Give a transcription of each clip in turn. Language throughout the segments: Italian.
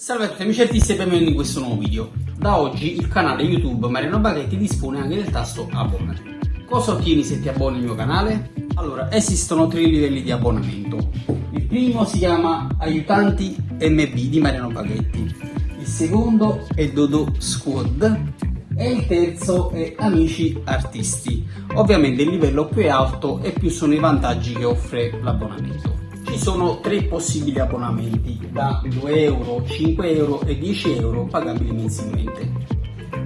Salve a tutti amici artisti e benvenuti in questo nuovo video. Da oggi il canale YouTube Mariano Baghetti dispone anche del tasto abbonati. Cosa ottieni se ti abboni al mio canale? Allora, esistono tre livelli di abbonamento. Il primo si chiama Aiutanti MB di Mariano Baghetti, il secondo è Dodo Squad e il terzo è Amici Artisti. Ovviamente il livello più è alto e più sono i vantaggi che offre l'abbonamento. Sono tre possibili abbonamenti da 2 euro, 5 euro e 10 euro pagabili mensilmente.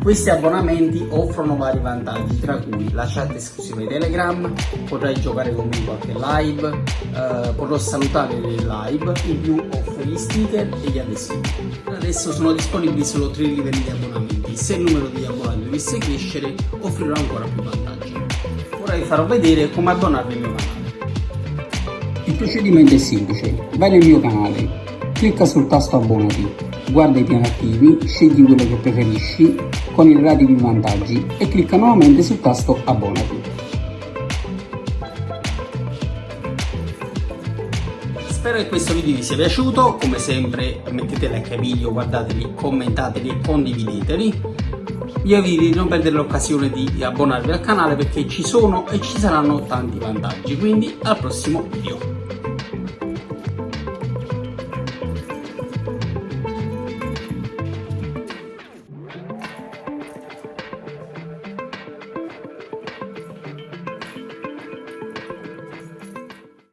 Questi abbonamenti offrono vari vantaggi, tra cui la chat esclusiva di Telegram, potrai giocare con me in qualche live, eh, potrò salutare le live, in più offre gli sticker e gli adesivi. Adesso sono disponibili solo tre livelli di abbonamenti, se il numero di abbonati dovesse crescere offrirò ancora più vantaggi. Ora vi farò vedere come abbonarvi al mio canale. Il procedimento è semplice, vai nel mio canale, clicca sul tasto abbonati, guarda i piani attivi, scegli quello che preferisci con i relativi vantaggi e clicca nuovamente sul tasto abbonati. Spero che questo video vi sia piaciuto, come sempre mettete like ai video, guardateli, commentateli e condivideteli. Io vi di non perdere l'occasione di abbonarvi al canale perché ci sono e ci saranno tanti vantaggi, quindi al prossimo video.